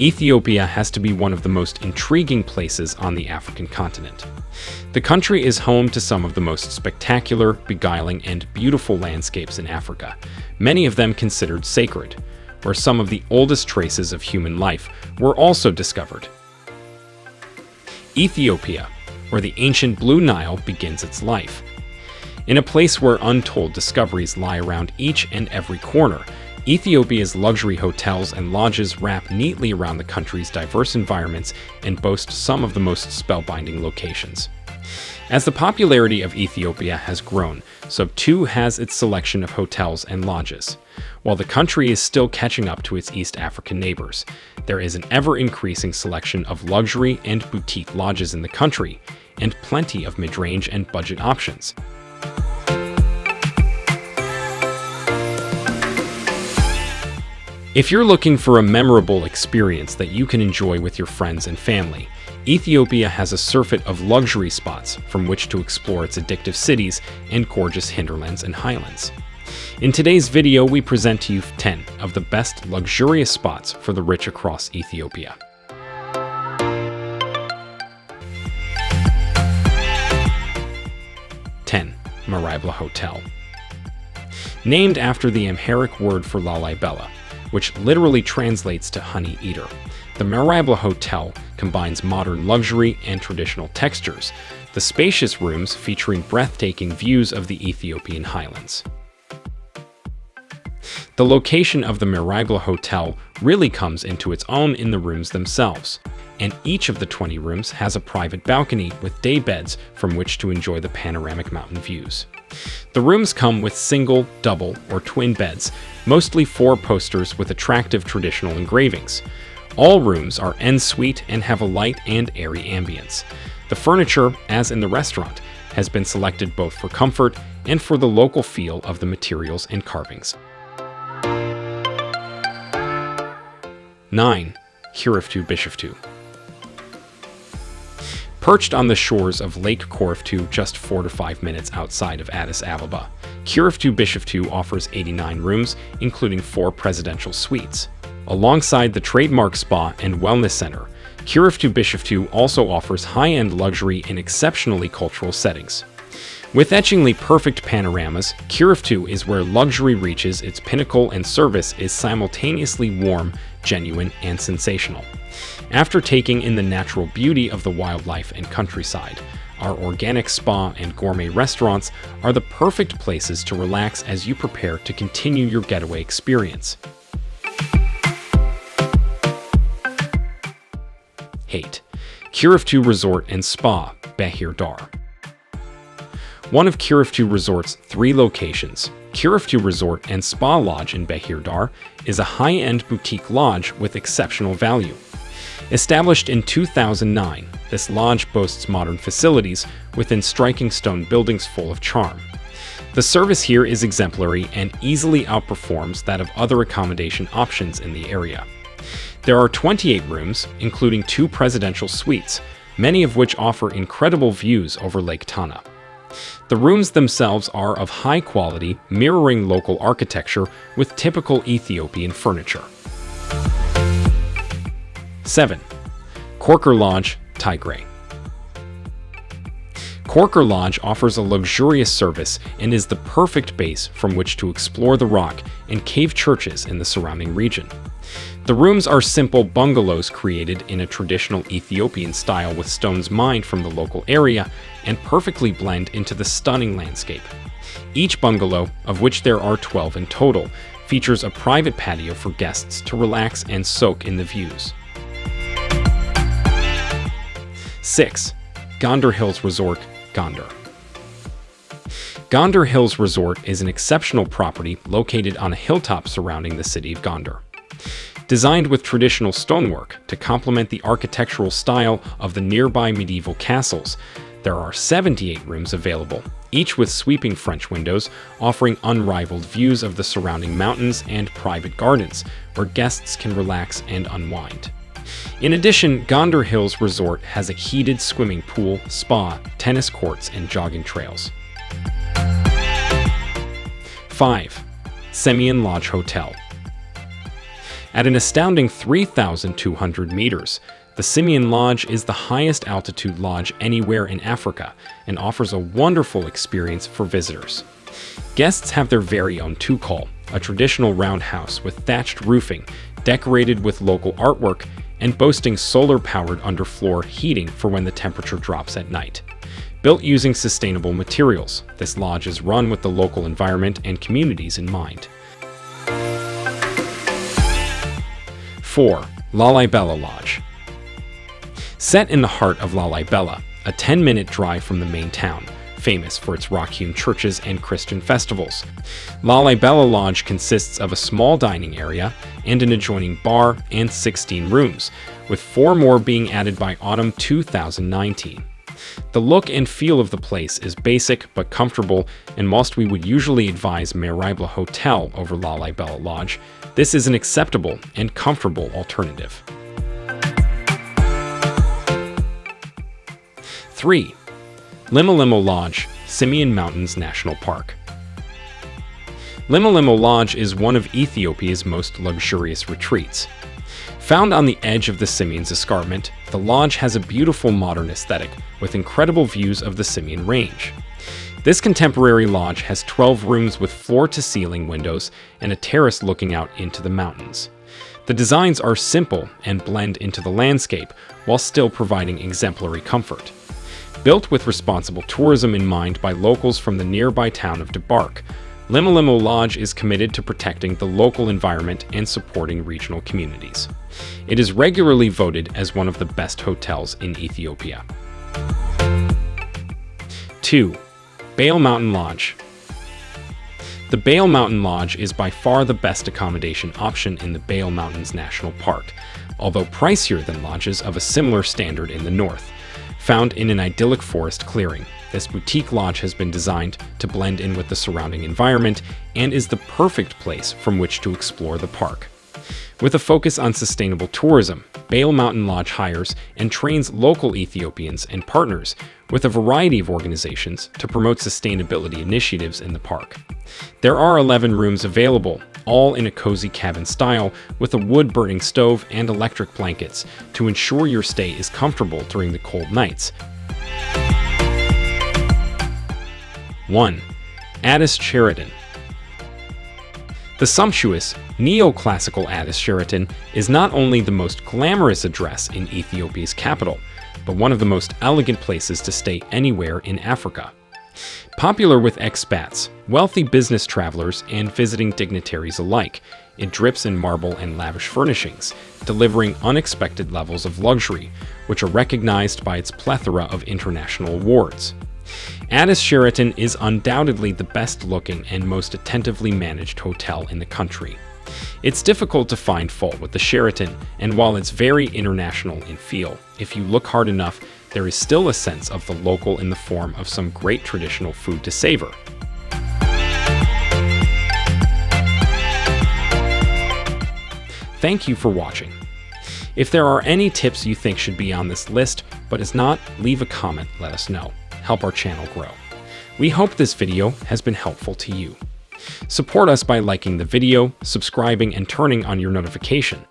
Ethiopia has to be one of the most intriguing places on the African continent. The country is home to some of the most spectacular, beguiling, and beautiful landscapes in Africa, many of them considered sacred, where some of the oldest traces of human life were also discovered. Ethiopia, where the ancient Blue Nile begins its life. In a place where untold discoveries lie around each and every corner, Ethiopia's luxury hotels and lodges wrap neatly around the country's diverse environments and boast some of the most spellbinding locations. As the popularity of Ethiopia has grown, so too has its selection of hotels and lodges. While the country is still catching up to its East African neighbors, there is an ever-increasing selection of luxury and boutique lodges in the country, and plenty of mid-range and budget options. If you're looking for a memorable experience that you can enjoy with your friends and family, Ethiopia has a surfeit of luxury spots from which to explore its addictive cities and gorgeous hinterlands and highlands. In today's video, we present to you 10 of the best luxurious spots for the rich across Ethiopia. Ten, Maribela Hotel. Named after the Amharic word for Lalibela, which literally translates to honey eater. The Maribela Hotel combines modern luxury and traditional textures, the spacious rooms featuring breathtaking views of the Ethiopian highlands. The location of the Maribela Hotel really comes into its own in the rooms themselves, and each of the 20 rooms has a private balcony with day beds from which to enjoy the panoramic mountain views. The rooms come with single, double, or twin beds, mostly four posters with attractive traditional engravings. All rooms are en suite and have a light and airy ambience. The furniture, as in the restaurant, has been selected both for comfort and for the local feel of the materials and carvings. 9. Kuriftu Bishoftu Perched on the shores of Lake Kuriftu just 4 to 5 minutes outside of Addis Ababa, Kuriftu Bishoftu offers 89 rooms, including 4 presidential suites. Alongside the trademark spa and wellness center, Kuriftu Bishoftu also offers high-end luxury in exceptionally cultural settings. With etchingly perfect panoramas, Kuriftu is where luxury reaches its pinnacle and service is simultaneously warm, genuine, and sensational. After taking in the natural beauty of the wildlife and countryside, our organic spa and gourmet restaurants are the perfect places to relax as you prepare to continue your getaway experience. Hate Kuriftu Resort and Spa, Bahir Dar one of Kuriftu Resort's three locations, Kuriftu Resort and Spa Lodge in Bahir Dar, is a high-end boutique lodge with exceptional value. Established in 2009, this lodge boasts modern facilities within striking stone buildings full of charm. The service here is exemplary and easily outperforms that of other accommodation options in the area. There are 28 rooms, including two presidential suites, many of which offer incredible views over Lake Tana. The rooms themselves are of high quality, mirroring local architecture with typical Ethiopian furniture. 7. Korkor Lodge, Tigray Korkor Lodge offers a luxurious service and is the perfect base from which to explore the rock and cave churches in the surrounding region. The rooms are simple bungalows created in a traditional Ethiopian style with stones mined from the local area and perfectly blend into the stunning landscape. Each bungalow, of which there are 12 in total, features a private patio for guests to relax and soak in the views. 6. Gondar Hills Resort, Gondar. Gondar Hills Resort is an exceptional property located on a hilltop surrounding the city of Gondar. Designed with traditional stonework to complement the architectural style of the nearby medieval castles, there are 78 rooms available, each with sweeping French windows, offering unrivaled views of the surrounding mountains and private gardens, where guests can relax and unwind. In addition, Gondar Hills Resort has a heated swimming pool, spa, tennis courts, and jogging trails. 5. Simien Lodge Hotel At an astounding 3,200 meters, the Simien Lodge is the highest altitude lodge anywhere in Africa and offers a wonderful experience for visitors. Guests have their very own tukul, a traditional roundhouse with thatched roofing, decorated with local artwork, and boasting solar-powered underfloor heating for when the temperature drops at night. Built using sustainable materials, this lodge is run with the local environment and communities in mind. 4. Lalibela Lodge Set in the heart of Lalibela, a 10-minute drive from the main town, famous for its rock-hewn churches and Christian festivals. Lalibela Lodge consists of a small dining area and an adjoining bar and 16 rooms, with four more being added by autumn 2019. The look and feel of the place is basic but comfortable, and whilst we would usually advise Maribela Hotel over Lalibela Lodge, this is an acceptable and comfortable alternative. 3. Limalimo Lodge, Simien Mountains National Park. Limalimo Lodge is one of Ethiopia's most luxurious retreats. Found on the edge of the Simien Escarpment, the lodge has a beautiful modern aesthetic with incredible views of the Simien Range. This contemporary lodge has 12 rooms with floor-to-ceiling windows and a terrace looking out into the mountains. The designs are simple and blend into the landscape while still providing exemplary comfort. Built with responsible tourism in mind by locals from the nearby town of Debark, Limalimo Lodge is committed to protecting the local environment and supporting regional communities. It is regularly voted as one of the best hotels in Ethiopia. 2. Bale Mountain Lodge The Bale Mountain Lodge is by far the best accommodation option in the Bale Mountains National Park, although pricier than lodges of a similar standard in the north. Found in an idyllic forest clearing, this boutique lodge has been designed to blend in with the surrounding environment and is the perfect place from which to explore the park. With a focus on sustainable tourism, Bale Mountain Lodge hires and trains local Ethiopians and partners with a variety of organizations to promote sustainability initiatives in the park. There are 11 rooms available, all in a cozy cabin style with a wood-burning stove and electric blankets to ensure your stay is comfortable during the cold nights. 1. Addis Sheraton The sumptuous, neoclassical Addis Sheraton is not only the most glamorous address in Ethiopia's capital, but one of the most elegant places to stay anywhere in Africa. Popular with expats, wealthy business travelers, and visiting dignitaries alike, it drips in marble and lavish furnishings, delivering unexpected levels of luxury, which are recognized by its plethora of international awards. Addis Sheraton is undoubtedly the best looking and most attentively managed hotel in the country. It's difficult to find fault with the Sheraton, and while it's very international in feel, if you look hard enough, there is still a sense of the local in the form of some great traditional food to savor. Thank you for watching. If there are any tips you think should be on this list, but is not, leave a comment, let us know. Help our channel grow. We hope this video has been helpful to you. Support us by liking the video, subscribing, and turning on your notification.